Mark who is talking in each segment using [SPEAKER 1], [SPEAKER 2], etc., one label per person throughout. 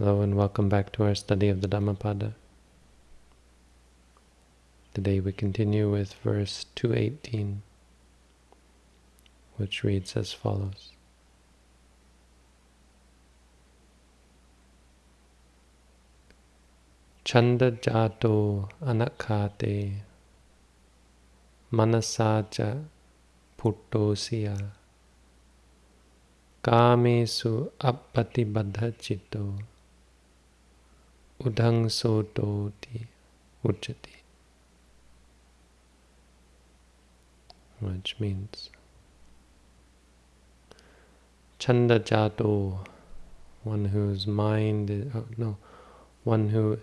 [SPEAKER 1] Hello and welcome back to our study of the Dhammapada. Today we continue with verse 218, which reads as follows. Chanda jato anakhate manasaja puttosya kamesu appatibaddha citto udang sototi uchati which means chanda jato one whose mind is, oh, no one who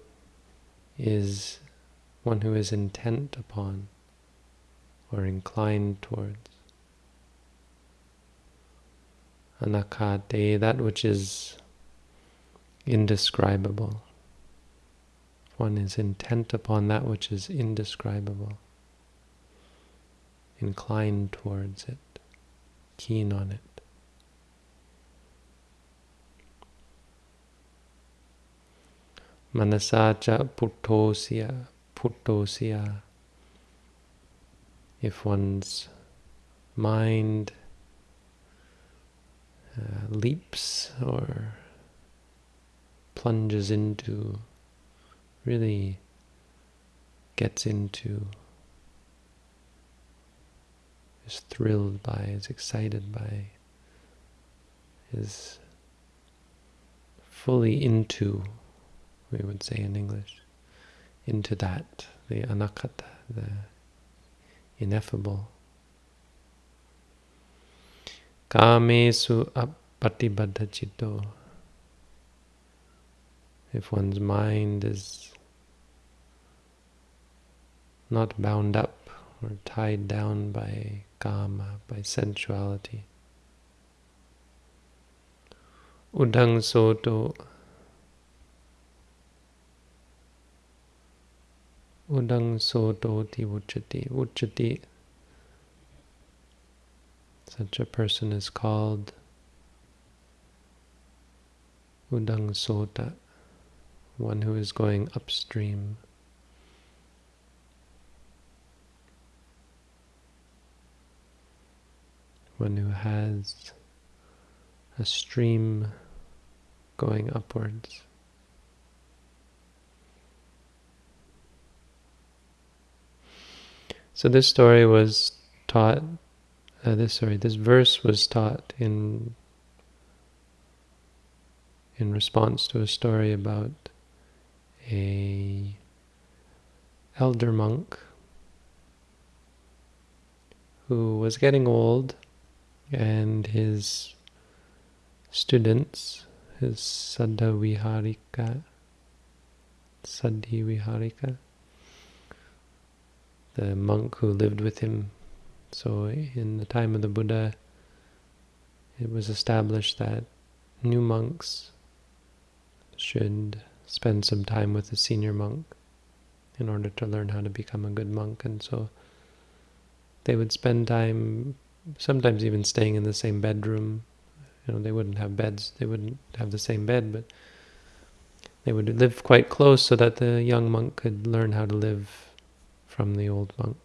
[SPEAKER 1] is one who is intent upon or inclined towards. Anakhate, that which is indescribable. One is intent upon that which is indescribable, inclined towards it, keen on it. Manasacha puttosya, puttosya. If one's mind uh, leaps or plunges into, really gets into, is thrilled by, is excited by, is fully into we would say in English, into that, the anakata, the ineffable. Kamesu appatibaddha citto. If one's mind is not bound up or tied down by kama, by sensuality. Udang soto Udang sodoti uchati. Uchati. Such a person is called Udang Sota, one who is going upstream. One who has a stream going upwards. So this story was taught, uh, this sorry, this verse was taught in in response to a story about a elder monk who was getting old and his students, his Saddha Viharika, Saddhi Viharika, the monk who lived with him. So in the time of the Buddha, it was established that new monks should spend some time with a senior monk in order to learn how to become a good monk. And so they would spend time, sometimes even staying in the same bedroom. You know, they wouldn't have beds, they wouldn't have the same bed, but they would live quite close so that the young monk could learn how to live from the old monk.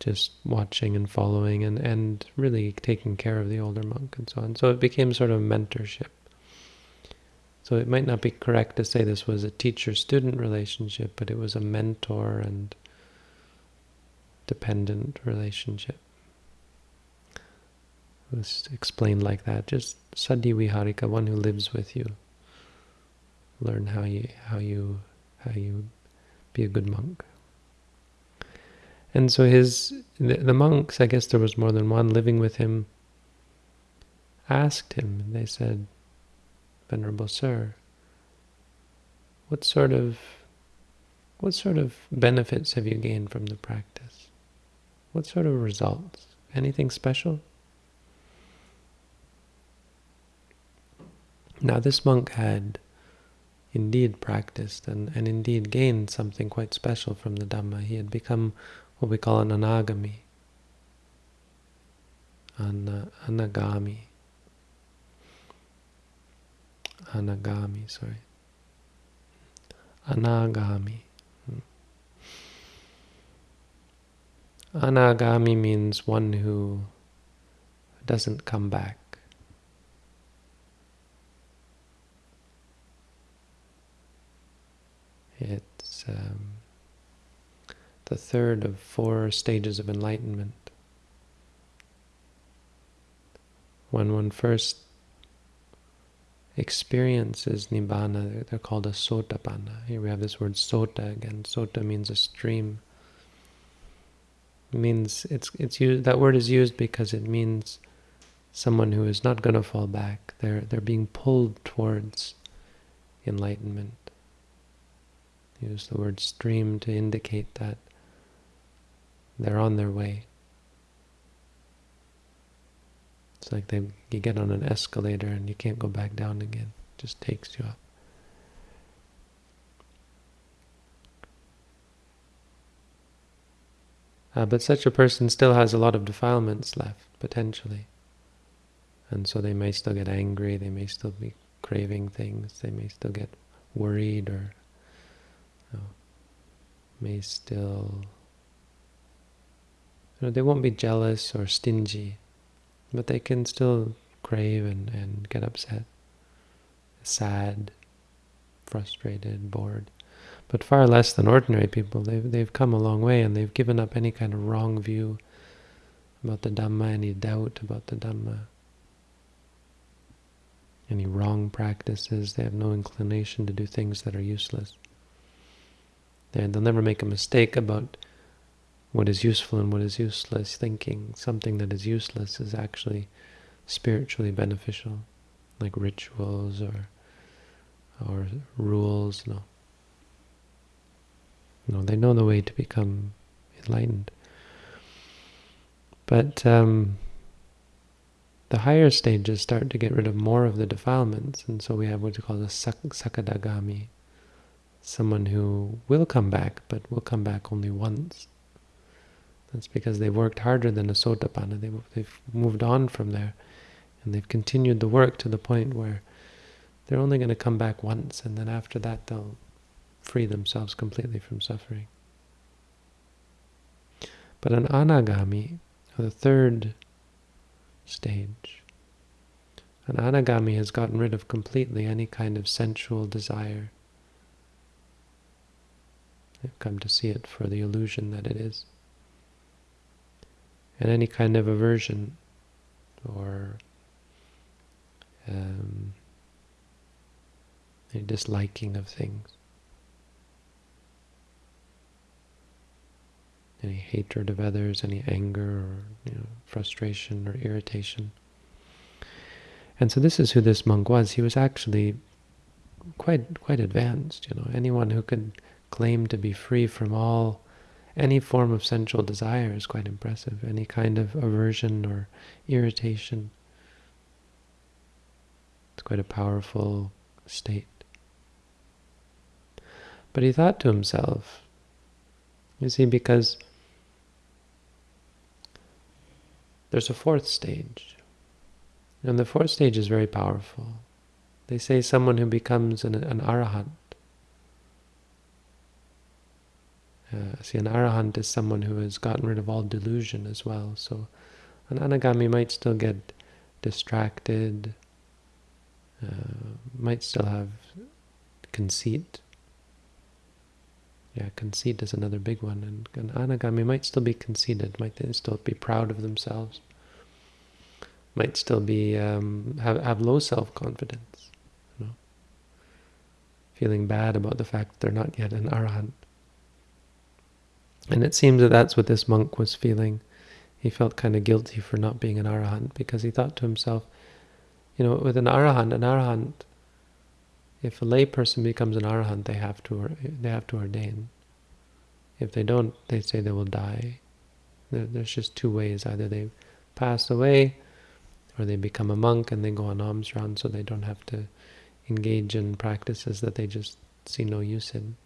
[SPEAKER 1] Just watching and following and, and really taking care of the older monk and so on. So it became sort of mentorship. So it might not be correct to say this was a teacher-student relationship, but it was a mentor and dependent relationship. Was explained like that. Just Saddhi Viharika, one who lives with you. Learn how you how you how you be a good monk. And so his the, the, monks, I guess there was more than one living with him, asked him, they said, Venerable Sir, what sort of what sort of benefits have you gained from the practice? What sort of results? Anything special? Now this monk had indeed practiced and, and indeed gained something quite special from the Dhamma. He had become what we call an anagami, an uh, anagami. anagami, sorry. Anagami. Anagami means one who doesn't come back. It's um, the third of four stages of enlightenment. When one first experiences nibbana, they're called a sotapanna. Here we have this word sota again. Sota means a stream. It means it's it's used. That word is used because it means someone who is not going to fall back. They're they're being pulled towards enlightenment. Use the word stream to indicate that they're on their way. It's like they you get on an escalator and you can't go back down again. It just takes you up. Uh, but such a person still has a lot of defilements left, potentially. And so they may still get angry, they may still be craving things, they may still get worried or you know, may still... You know, they won't be jealous or stingy but they can still crave and, and get upset, sad, frustrated, bored. But far less than ordinary people. They've, they've come a long way and they've given up any kind of wrong view about the Dhamma, any doubt about the Dhamma, any wrong practices. They have no inclination to do things that are useless. They, they'll never make a mistake about what is useful and what is useless, thinking something that is useless is actually spiritually beneficial, like rituals or or rules. No, no, they know the way to become enlightened. But um, the higher stages start to get rid of more of the defilements, and so we have what we call the sak sakadagami, someone who will come back, but will come back only once. That's because they've worked harder than a sotapanna. They've, they've moved on from there. And they've continued the work to the point where they're only going to come back once. And then after that, they'll free themselves completely from suffering. But an anagami, the third stage, an anagami has gotten rid of completely any kind of sensual desire. They've come to see it for the illusion that it is and any kind of aversion or um, a disliking of things. Any hatred of others, any anger or you know, frustration or irritation. And so this is who this monk was. He was actually quite quite advanced, you know. Anyone who could claim to be free from all any form of sensual desire is quite impressive. Any kind of aversion or irritation. It's quite a powerful state. But he thought to himself, you see, because there's a fourth stage. And the fourth stage is very powerful. They say someone who becomes an, an arahant Uh, see, an arahant is someone who has gotten rid of all delusion as well. So an anagami might still get distracted, uh, might still have conceit. Yeah, conceit is another big one. And an anagami might still be conceited, might still be proud of themselves, might still be um, have, have low self-confidence, you know, feeling bad about the fact they're not yet an arahant. And it seems that that's what this monk was feeling. He felt kind of guilty for not being an arahant because he thought to himself, you know, with an arahant, an arahant, if a layperson becomes an arahant, they have to they have to ordain. If they don't, they say they will die. There's just two ways: either they pass away, or they become a monk and they go on alms round, so they don't have to engage in practices that they just see no use in.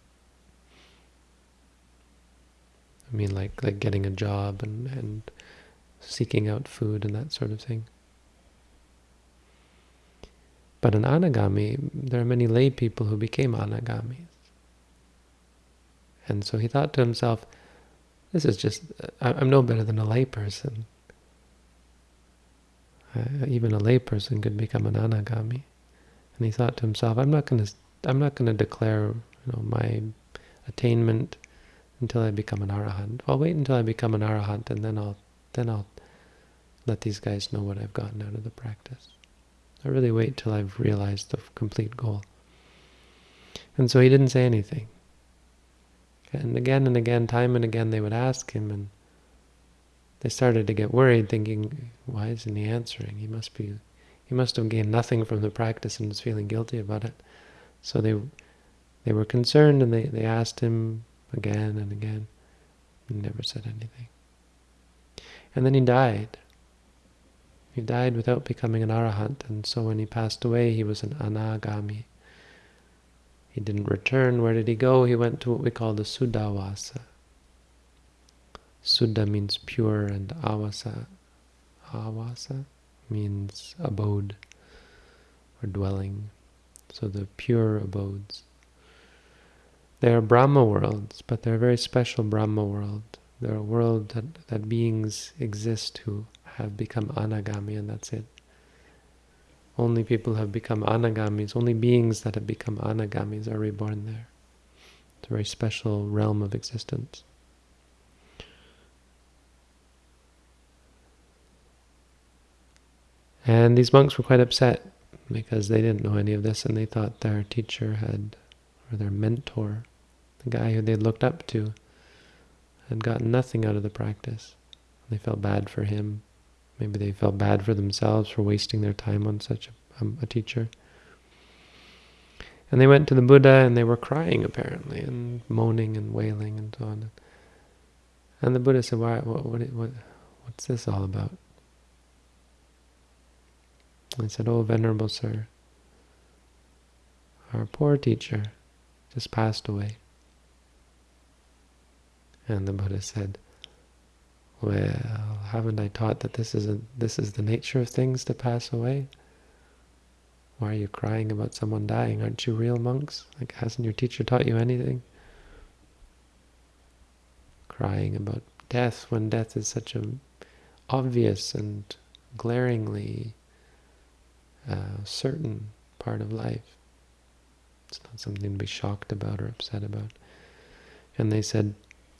[SPEAKER 1] I mean, like like getting a job and and seeking out food and that sort of thing. But an anagami, there are many lay people who became anagamis. And so he thought to himself, this is just, I'm no better than a layperson. Uh, even a layperson could become an anagami. And he thought to himself, I'm not going to, I'm not going to declare, you know, my attainment until I become an arahant. I'll wait until I become an arahant, and then I'll, then I'll let these guys know what I've gotten out of the practice. I really wait till I've realized the complete goal. And so he didn't say anything. And again and again, time and again, they would ask him, and they started to get worried, thinking, why isn't he answering? He must be, he must have gained nothing from the practice and is feeling guilty about it. So they they were concerned, and they, they asked him again and again. He never said anything. And then he died. He died without becoming an arahant, and so when he passed away, he was an anagami. He didn't return. Where did he go? He went to what we call the Suddhavasa. Suddha means pure, and avasa, avasa means abode or dwelling. So the pure abodes. They are Brahma worlds, but they're a very special Brahma world. They're a world that, that beings exist who have become anagami and that's it. Only people have become anagamis, only beings that have become anagamis are reborn there. It's a very special realm of existence. And these monks were quite upset because they didn't know any of this and they thought their teacher had, or their mentor, the guy who they looked up to, had gotten nothing out of the practice. They felt bad for him. Maybe they felt bad for themselves for wasting their time on such a, um, a teacher. And they went to the Buddha and they were crying apparently and moaning and wailing and so on. And the Buddha said, "Why? What? What? what what's this all about?" And said, "Oh, venerable sir, our poor teacher just passed away." And the Buddha said, well, haven't I taught that this is a, this is the nature of things to pass away? Why are you crying about someone dying? Aren't you real monks? Like, hasn't your teacher taught you anything? Crying about death when death is such an obvious and glaringly uh, certain part of life. It's not something to be shocked about or upset about. And they said,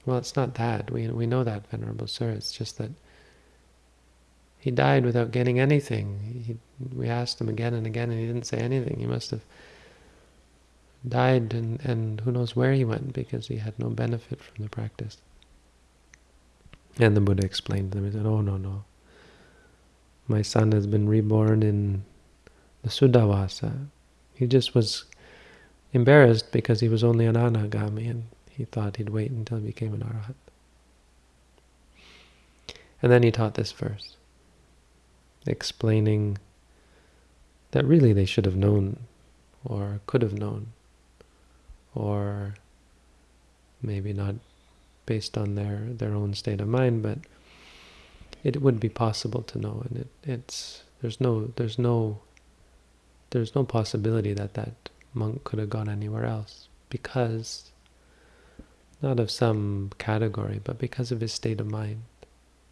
[SPEAKER 1] well, it's not that. We, we know that, Venerable Sir. It's just that he died without getting anything. He, we asked him again and again, and he didn't say anything. He must have died, and, and who knows where he went, because he had no benefit from the practice. And the Buddha explained to them, he said, oh, no, no. My son has been reborn in the Suddhavasa. He just was embarrassed because he was only an anagami, and he thought he'd wait until he became an arahant. And then he taught this verse, explaining that really they should have known, or could have known, or maybe not based on their, their own state of mind, but it would be possible to know, and it, it's there's no there's no there's no possibility that that monk could have gone anywhere else because not of some category, but because of his state of mind,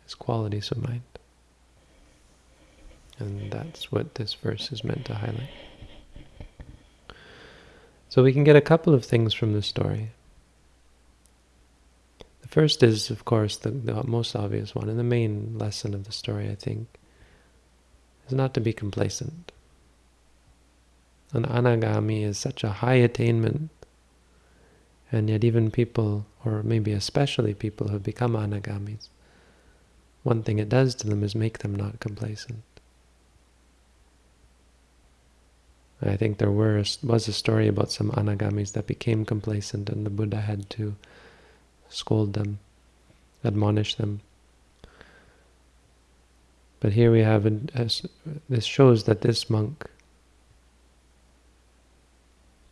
[SPEAKER 1] his qualities of mind. And that's what this verse is meant to highlight. So we can get a couple of things from the story. The first is, of course, the, the most obvious one, and the main lesson of the story, I think, is not to be complacent. An anagami is such a high attainment and yet even people, or maybe especially people who have become anagamis, one thing it does to them is make them not complacent. I think there were was a story about some anagamis that became complacent and the Buddha had to scold them, admonish them. But here we have, this shows that this monk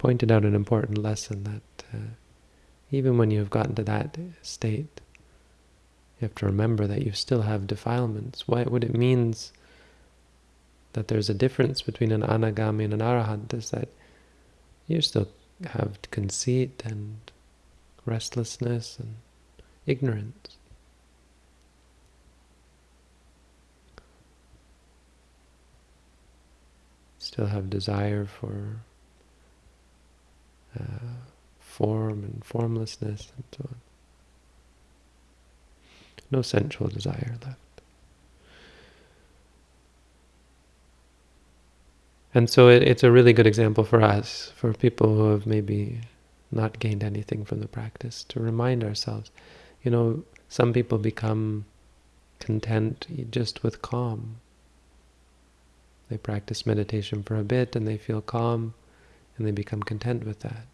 [SPEAKER 1] pointed out an important lesson that uh, even when you've gotten to that state, you have to remember that you still have defilements. What, what it means that there's a difference between an anagami and an arahant is that you still have conceit and restlessness and ignorance. Still have desire for form and formlessness and so on. No sensual desire left. And so it, it's a really good example for us, for people who have maybe not gained anything from the practice, to remind ourselves. You know, some people become content just with calm. They practice meditation for a bit and they feel calm and they become content with that.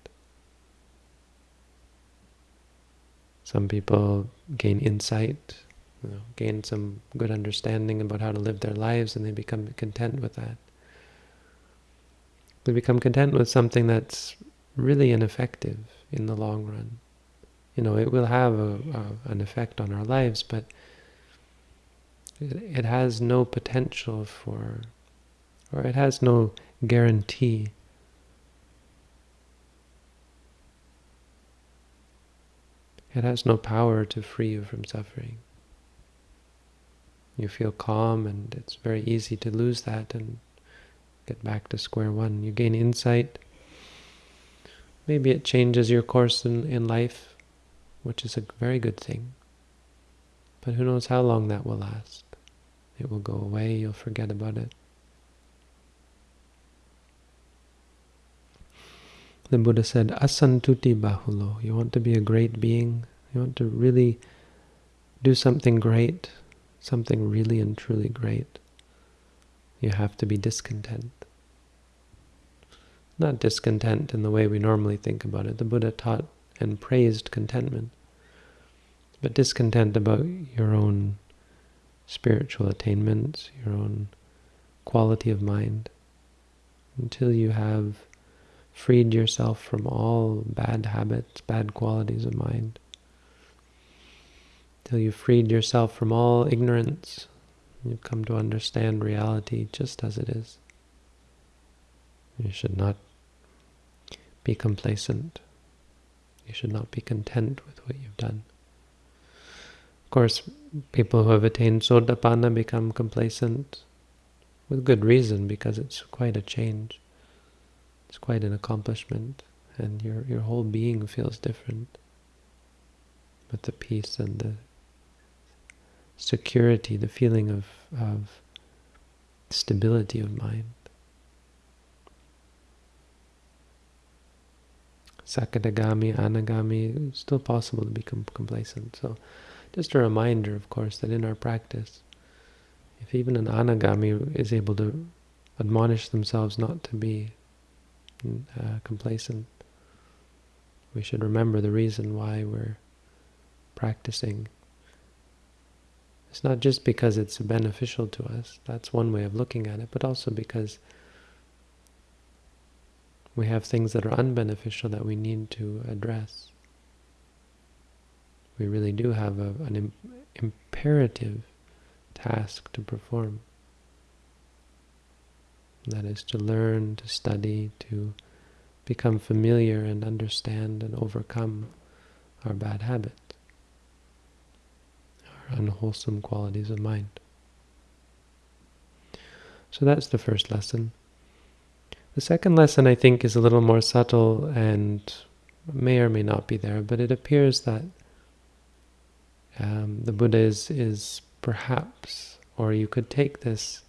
[SPEAKER 1] Some people gain insight, you know, gain some good understanding about how to live their lives and they become content with that. They become content with something that's really ineffective in the long run. You know, it will have a, a, an effect on our lives, but it, it has no potential for, or it has no guarantee It has no power to free you from suffering. You feel calm and it's very easy to lose that and get back to square one. You gain insight. Maybe it changes your course in, in life, which is a very good thing. But who knows how long that will last. It will go away, you'll forget about it. The Buddha said, asantuti bahulo. You want to be a great being? You want to really do something great, something really and truly great? You have to be discontent. Not discontent in the way we normally think about it. The Buddha taught and praised contentment, but discontent about your own spiritual attainments, your own quality of mind, until you have freed yourself from all bad habits, bad qualities of mind, till you've freed yourself from all ignorance, you've come to understand reality just as it is. You should not be complacent. You should not be content with what you've done. Of course, people who have attained Sotapanna become complacent with good reason because it's quite a change. It's quite an accomplishment, and your your whole being feels different. With the peace and the security, the feeling of, of stability of mind. Sakadagami, Anagami, it's still possible to become complacent. So just a reminder, of course, that in our practice, if even an Anagami is able to admonish themselves not to be uh, complacent. We should remember the reason why we're practicing. It's not just because it's beneficial to us, that's one way of looking at it, but also because we have things that are unbeneficial that we need to address. We really do have a, an Im imperative task to perform. That is to learn, to study, to become familiar and understand and overcome our bad habits, our unwholesome qualities of mind. So that's the first lesson. The second lesson, I think, is a little more subtle and may or may not be there, but it appears that um, the Buddha is, is perhaps, or you could take this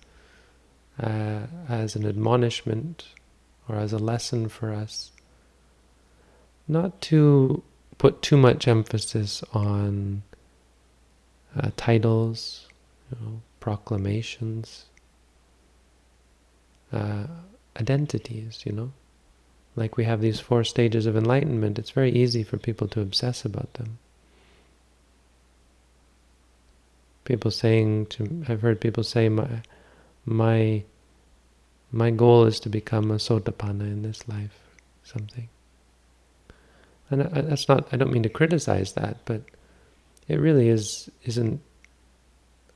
[SPEAKER 1] uh, as an admonishment or as a lesson for us not to put too much emphasis on uh, titles, you know, proclamations, uh, identities, you know. Like we have these four stages of enlightenment, it's very easy for people to obsess about them. People saying to, I've heard people say, my, my my goal is to become a sotapanna in this life, something. And that's not, I don't mean to criticize that, but it really is, isn't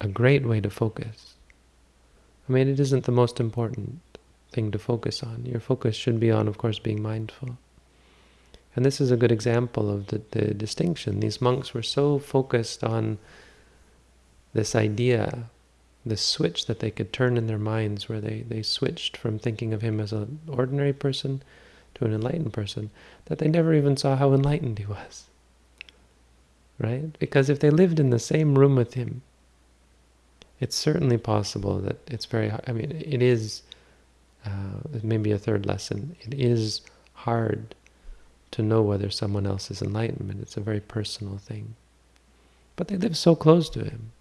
[SPEAKER 1] a great way to focus. I mean, it isn't the most important thing to focus on. Your focus should be on, of course, being mindful. And this is a good example of the, the distinction. These monks were so focused on this idea, this switch that they could turn in their minds, where they, they switched from thinking of him as an ordinary person to an enlightened person, that they never even saw how enlightened he was. Right? Because if they lived in the same room with him, it's certainly possible that it's very, I mean, it is, uh, maybe a third lesson, it is hard to know whether someone else is enlightenment. It's a very personal thing. But they live so close to him.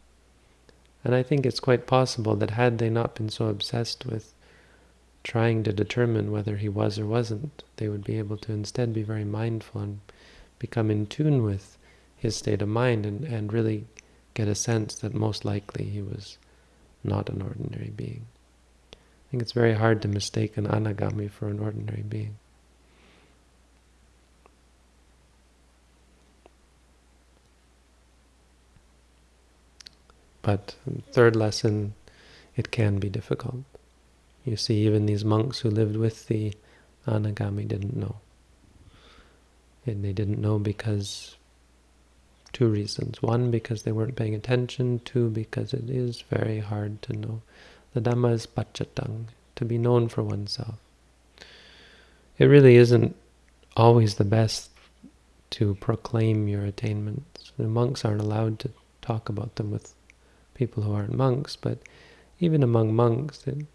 [SPEAKER 1] And I think it's quite possible that had they not been so obsessed with trying to determine whether he was or wasn't, they would be able to instead be very mindful and become in tune with his state of mind and, and really get a sense that most likely he was not an ordinary being. I think it's very hard to mistake an anagami for an ordinary being. But third lesson, it can be difficult. You see, even these monks who lived with the Anagami didn't know. And they didn't know because two reasons. One, because they weren't paying attention. Two, because it is very hard to know. The Dhamma is pachatang, to be known for oneself. It really isn't always the best to proclaim your attainments. The monks aren't allowed to talk about them with people who aren't monks, but even among monks, it,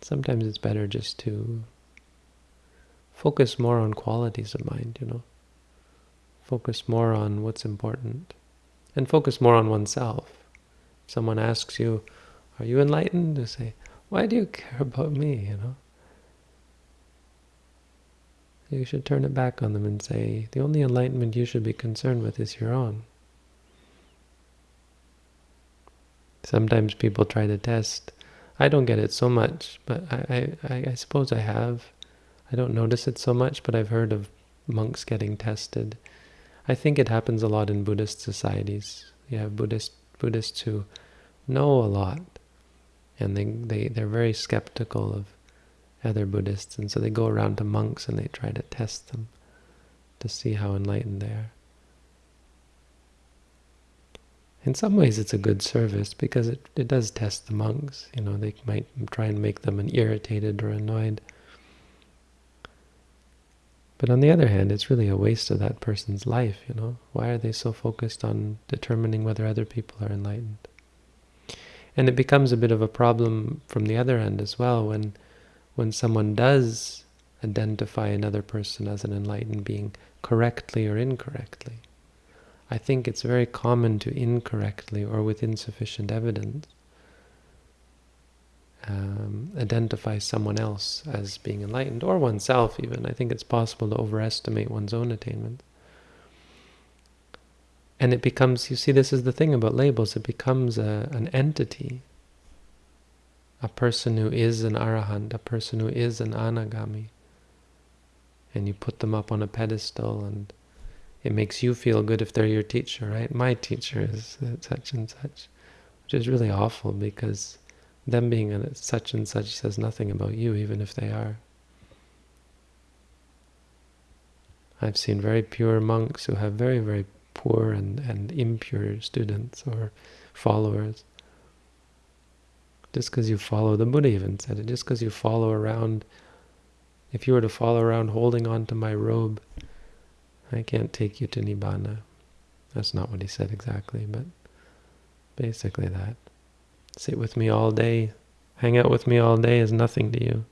[SPEAKER 1] sometimes it's better just to focus more on qualities of mind, you know. Focus more on what's important. And focus more on oneself. If someone asks you, are you enlightened? To say, why do you care about me, you know? You should turn it back on them and say, the only enlightenment you should be concerned with is your own. Sometimes people try to test. I don't get it so much, but I, I, I suppose I have. I don't notice it so much, but I've heard of monks getting tested. I think it happens a lot in Buddhist societies. You have Buddhist Buddhists who know a lot, and they, they, they're very skeptical of other Buddhists, and so they go around to monks and they try to test them to see how enlightened they are. In some ways it's a good service because it, it does test the monks. You know, they might try and make them an irritated or annoyed. But on the other hand, it's really a waste of that person's life, you know. Why are they so focused on determining whether other people are enlightened? And it becomes a bit of a problem from the other end as well when when someone does identify another person as an enlightened being correctly or incorrectly. I think it's very common to incorrectly or with insufficient evidence um, identify someone else as being enlightened, or oneself even. I think it's possible to overestimate one's own attainment. And it becomes, you see, this is the thing about labels, it becomes a, an entity, a person who is an arahant, a person who is an anagami. And you put them up on a pedestal and it makes you feel good if they're your teacher, right? My teacher is such and such, which is really awful because them being a such and such says nothing about you, even if they are. I've seen very pure monks who have very, very poor and, and impure students or followers. Just because you follow, the Buddha even said it, just because you follow around, if you were to follow around holding on to my robe, I can't take you to Nibbana. That's not what he said exactly, but basically that. Sit with me all day, hang out with me all day is nothing to you.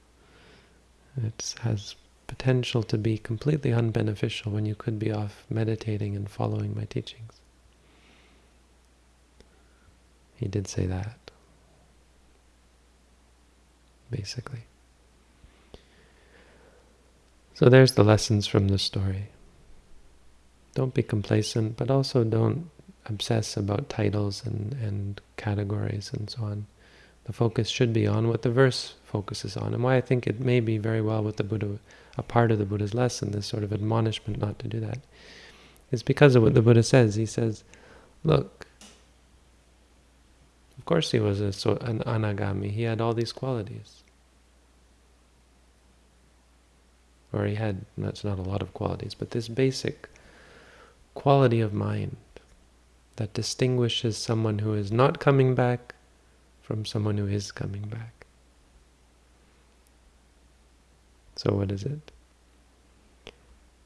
[SPEAKER 1] It has potential to be completely unbeneficial when you could be off meditating and following my teachings. He did say that, basically. So there's the lessons from the story. Don't be complacent, but also don't obsess about titles and, and categories and so on. The focus should be on what the verse focuses on. And why I think it may be very well with the Buddha, a part of the Buddha's lesson, this sort of admonishment not to do that, is because of what the Buddha says. He says, look, Of course he was a, so, an anagami. He had all these qualities. Or he had, that's not a lot of qualities, but this basic quality of mind that distinguishes someone who is not coming back from someone who is coming back. So what is it?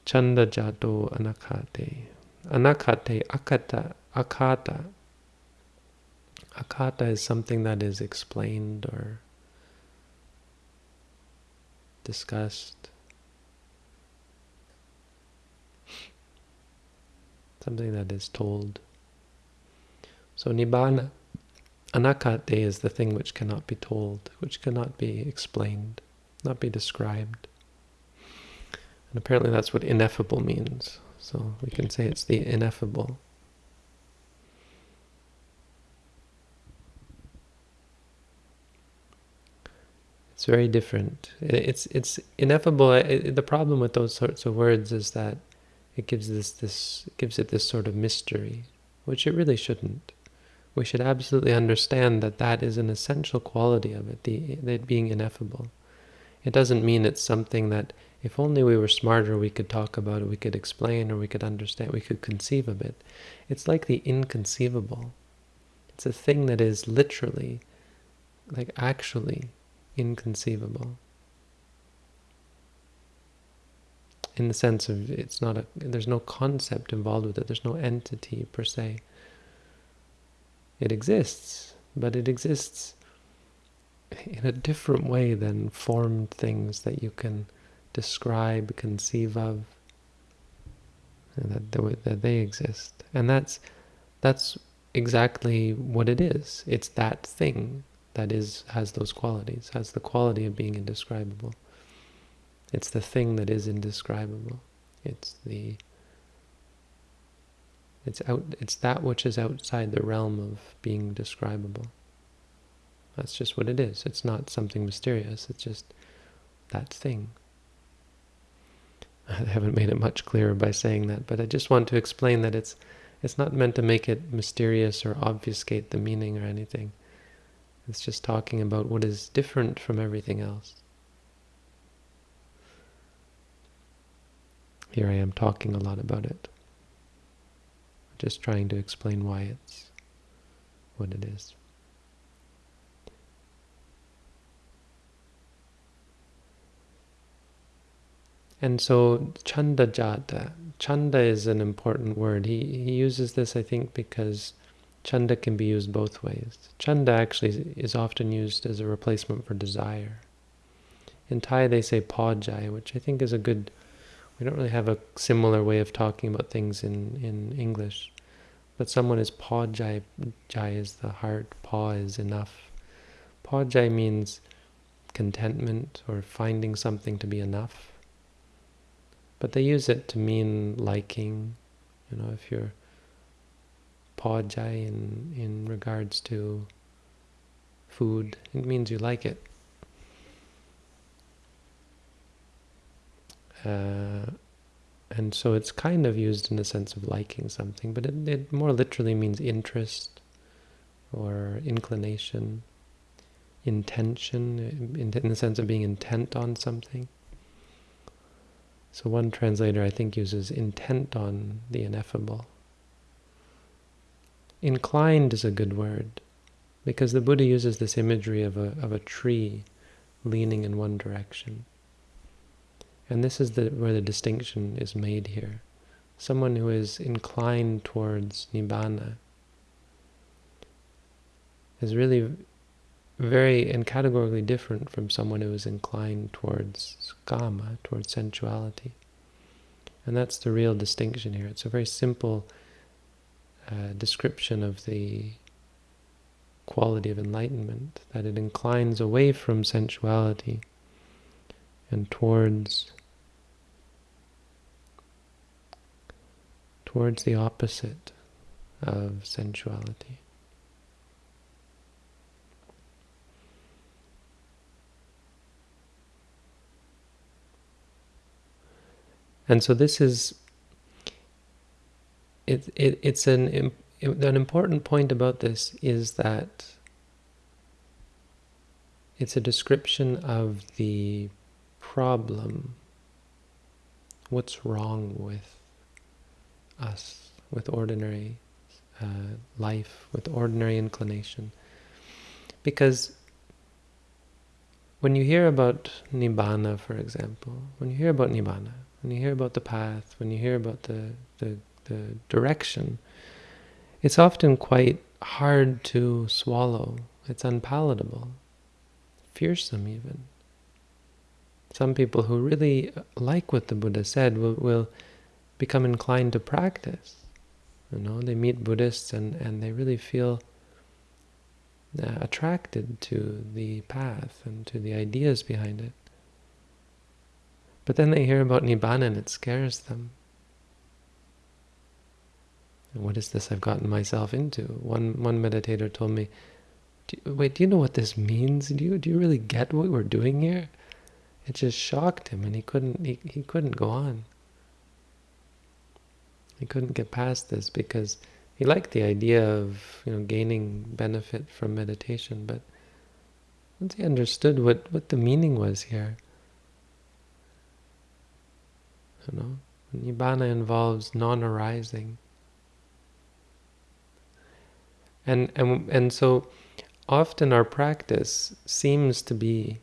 [SPEAKER 1] Chanda jato anakate. Anakate, akata, akata. Akata is something that is explained or discussed. Something that is told. So nibbana, anakate is the thing which cannot be told, which cannot be explained, not be described. And apparently that's what ineffable means. So we can say it's the ineffable. It's very different. It's it's ineffable. The problem with those sorts of words is that it gives this this it gives it this sort of mystery, which it really shouldn't we should absolutely understand that that is an essential quality of it, the, it being ineffable. It doesn't mean it's something that if only we were smarter we could talk about it, we could explain or we could understand, we could conceive of it. It's like the inconceivable. It's a thing that is literally, like actually, inconceivable. In the sense of it's not a, there's no concept involved with it, there's no entity per se. It exists, but it exists in a different way than formed things that you can describe, conceive of, that, that they exist. And that's, that's exactly what it is. It's that thing that is has those qualities, has the quality of being indescribable. It's the thing that is indescribable. It's the it's out. It's that which is outside the realm of being describable. That's just what it is. It's not something mysterious. It's just that thing. I haven't made it much clearer by saying that, but I just want to explain that it's it's not meant to make it mysterious or obfuscate the meaning or anything. It's just talking about what is different from everything else. Here I am talking a lot about it just trying to explain why it's what it is. And so chanda jata, chanda is an important word. He, he uses this, I think, because chanda can be used both ways. Chanda actually is often used as a replacement for desire. In Thai they say pawjai, which I think is a good we don't really have a similar way of talking about things in, in English. But someone is paw jai, jai is the heart, paw is enough. Paw jai means contentment or finding something to be enough. But they use it to mean liking. You know, if you're paw jai in, in regards to food, it means you like it. Uh, and so it's kind of used in the sense of liking something, but it, it more literally means interest or inclination, intention, in, in the sense of being intent on something. So one translator, I think, uses intent on the ineffable. Inclined is a good word, because the Buddha uses this imagery of a, of a tree leaning in one direction. And this is the, where the distinction is made here. Someone who is inclined towards Nibbana is really very and categorically different from someone who is inclined towards kama, towards sensuality. And that's the real distinction here. It's a very simple uh, description of the quality of enlightenment, that it inclines away from sensuality and towards towards the opposite of sensuality. And so this is it, it it's an an important point about this is that it's a description of the problem. What's wrong with us, with ordinary uh, life, with ordinary inclination? Because when you hear about Nibbana, for example, when you hear about Nibbana, when you hear about the path, when you hear about the, the, the direction, it's often quite hard to swallow. It's unpalatable, fearsome even. Some people who really like what the Buddha said will, will become inclined to practice. You know, they meet Buddhists and, and they really feel uh, attracted to the path and to the ideas behind it. But then they hear about Nibbana and it scares them. what is this I've gotten myself into? One one meditator told me, do wait, do you know what this means? Do you, do you really get what we're doing here? It just shocked him and he couldn't, he, he couldn't go on. He couldn't get past this because he liked the idea of you know gaining benefit from meditation, but once he understood what, what the meaning was here, you know, Nibbana involves non-arising. And, and, and so often our practice seems to be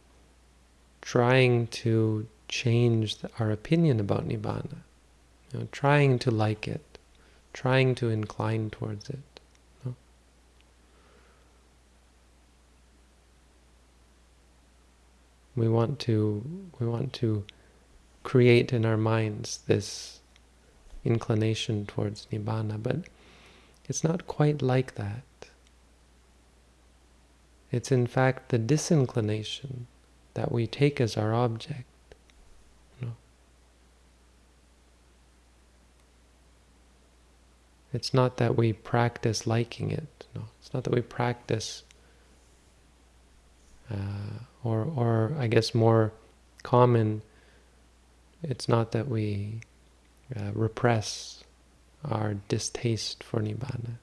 [SPEAKER 1] trying to change our opinion about Nibbana, you know, trying to like it, trying to incline towards it. We want to we want to create in our minds this inclination towards nibbana, but it's not quite like that. It's in fact the disinclination that we take as our object It's not that we practice liking it. No, it's not that we practice, uh, or or I guess more common. It's not that we uh, repress our distaste for nibbana,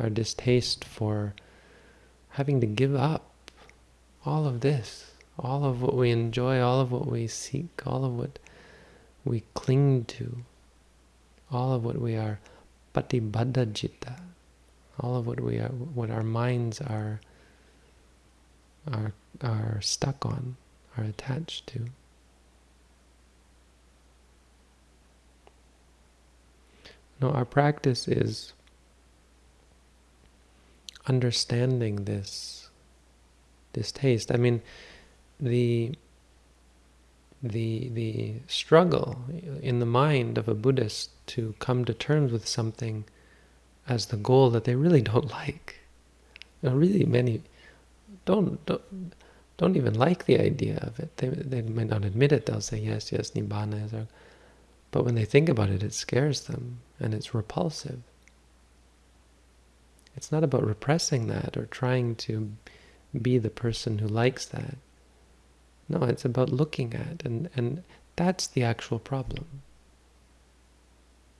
[SPEAKER 1] our distaste for having to give up all of this, all of what we enjoy, all of what we seek, all of what we cling to, all of what we are patibaddha citta, all of what we are, what our minds are, are, are stuck on, are attached to. No, our practice is understanding this, this taste. I mean, the the the struggle in the mind of a Buddhist to come to terms with something as the goal that they really don't like. You know, really many don't don't don't even like the idea of it. They they might not admit it. They'll say yes, yes, nibbana is our. But when they think about it, it scares them and it's repulsive. It's not about repressing that or trying to be the person who likes that. No, it's about looking at, and, and that's the actual problem.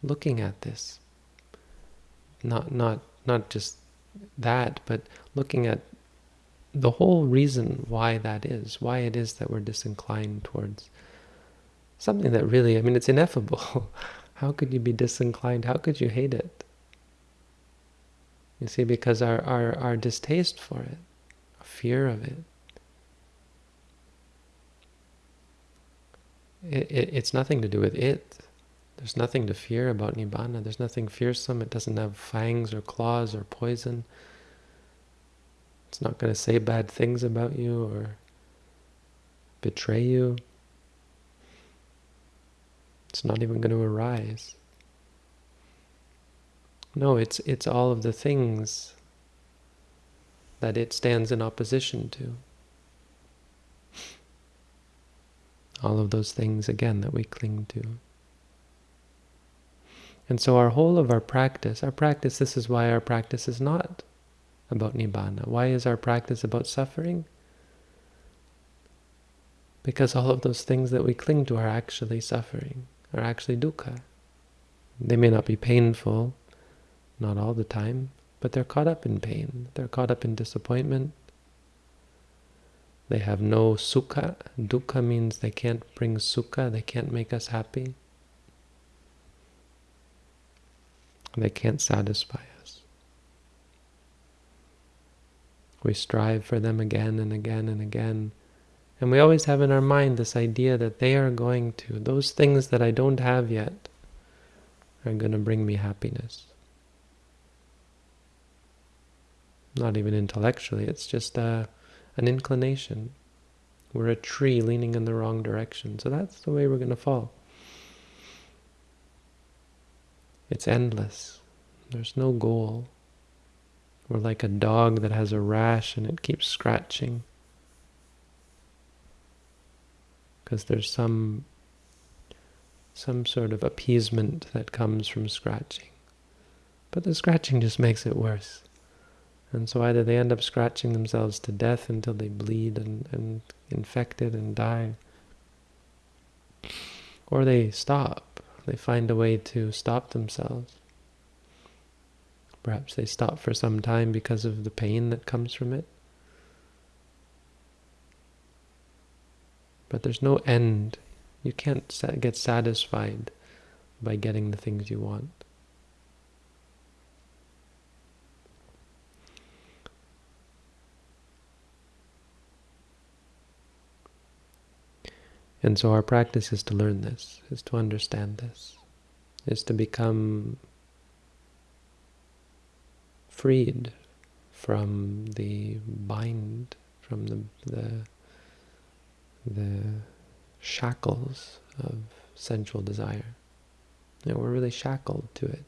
[SPEAKER 1] Looking at this. Not, not, not just that, but looking at the whole reason why that is, why it is that we're disinclined towards something that really, I mean, it's ineffable. How could you be disinclined? How could you hate it? You see, because our, our, our distaste for it, fear of it, it, it, it's nothing to do with it. There's nothing to fear about Nibbana. There's nothing fearsome. It doesn't have fangs or claws or poison. It's not going to say bad things about you or betray you. It's not even going to arise. No, it's it's all of the things that it stands in opposition to. All of those things, again, that we cling to. And so our whole of our practice, our practice, this is why our practice is not about Nibbana. Why is our practice about suffering? Because all of those things that we cling to are actually suffering, are actually dukkha. They may not be painful, not all the time, but they're caught up in pain. They're caught up in disappointment. They have no sukha. Dukkha means they can't bring sukha, they can't make us happy. They can't satisfy us. We strive for them again and again and again. And we always have in our mind this idea that they are going to, those things that I don't have yet, are going to bring me happiness. Not even intellectually, it's just a, an inclination. We're a tree leaning in the wrong direction, so that's the way we're going to fall. It's endless. There's no goal. We're like a dog that has a rash and it keeps scratching. Because there's some some sort of appeasement that comes from scratching. But the scratching just makes it worse. And so either they end up scratching themselves to death until they bleed and, and infected and die, or they stop. They find a way to stop themselves. Perhaps they stop for some time because of the pain that comes from it. But there's no end. You can't get satisfied by getting the things you want. And so our practice is to learn this, is to understand this, is to become freed from the bind, from the, the, the shackles of sensual desire. You know, we're really shackled to it.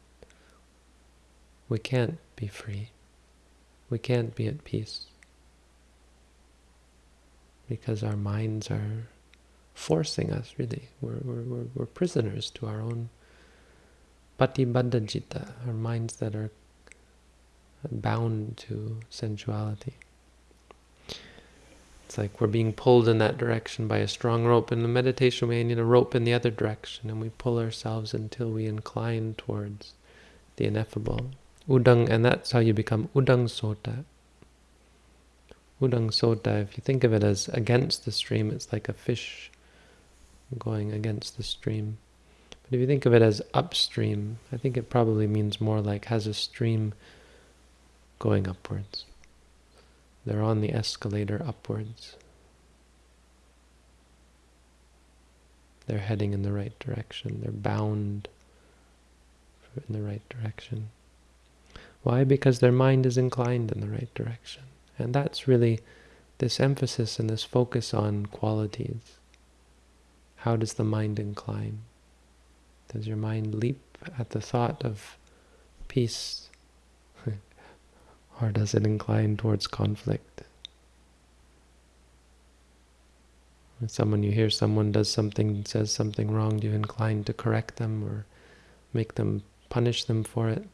[SPEAKER 1] We can't be free. We can't be at peace. Because our minds are forcing us, really. We're, we're, we're, prisoners to our own patibaddha citta, our minds that are bound to sensuality. It's like we're being pulled in that direction by a strong rope. In the meditation, we need a rope in the other direction, and we pull ourselves until we incline towards the ineffable. Udang, and that's how you become udang sota. Udang sota, if you think of it as against the stream, it's like a fish going against the stream. But if you think of it as upstream, I think it probably means more like has a stream going upwards. They're on the escalator upwards. They're heading in the right direction. They're bound in the right direction. Why? Because their mind is inclined in the right direction. And that's really this emphasis and this focus on qualities how does the mind incline? Does your mind leap at the thought of peace? or does it incline towards conflict? When someone you hear someone does something, says something wrong, do you incline to correct them or make them punish them for it?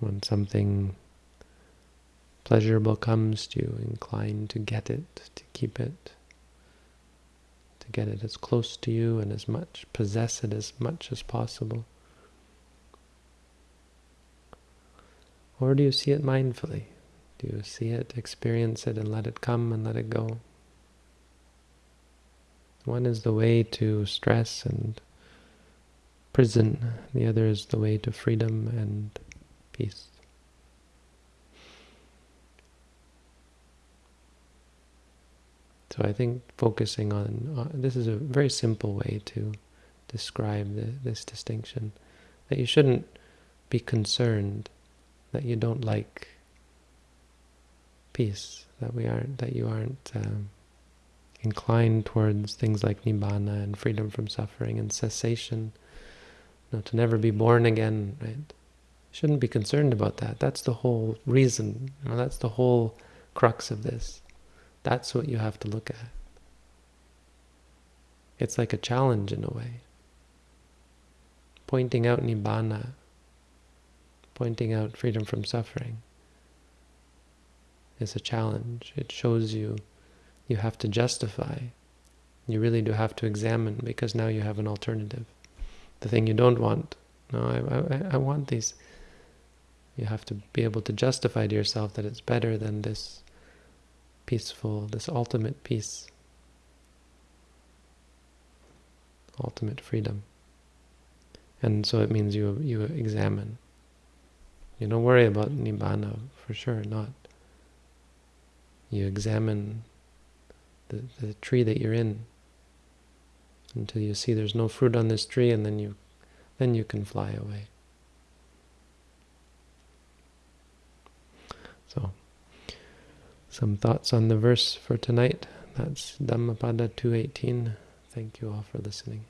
[SPEAKER 1] When something pleasurable comes to you, incline to get it, to keep it, to get it as close to you and as much, possess it as much as possible. Or do you see it mindfully? Do you see it, experience it, and let it come and let it go? One is the way to stress and prison, the other is the way to freedom and peace. So I think focusing on, uh, this is a very simple way to describe the, this distinction, that you shouldn't be concerned that you don't like peace, that we aren't, that you aren't um, inclined towards things like nibbana and freedom from suffering and cessation, you know, to never be born again, right? You shouldn't be concerned about that. That's the whole reason, you know, that's the whole crux of this. That's what you have to look at. It's like a challenge in a way. Pointing out Nibbana, pointing out freedom from suffering is a challenge. It shows you you have to justify. You really do have to examine because now you have an alternative. The thing you don't want. No, I, I, I want these You have to be able to justify to yourself that it's better than this peaceful, this ultimate peace, ultimate freedom. And so it means you you examine. You don't worry about nibbana for sure, not. You examine the, the tree that you're in until you see there's no fruit on this tree and then you then you can fly away. Some thoughts on the verse for tonight. That's Dhammapada 218. Thank you all for listening.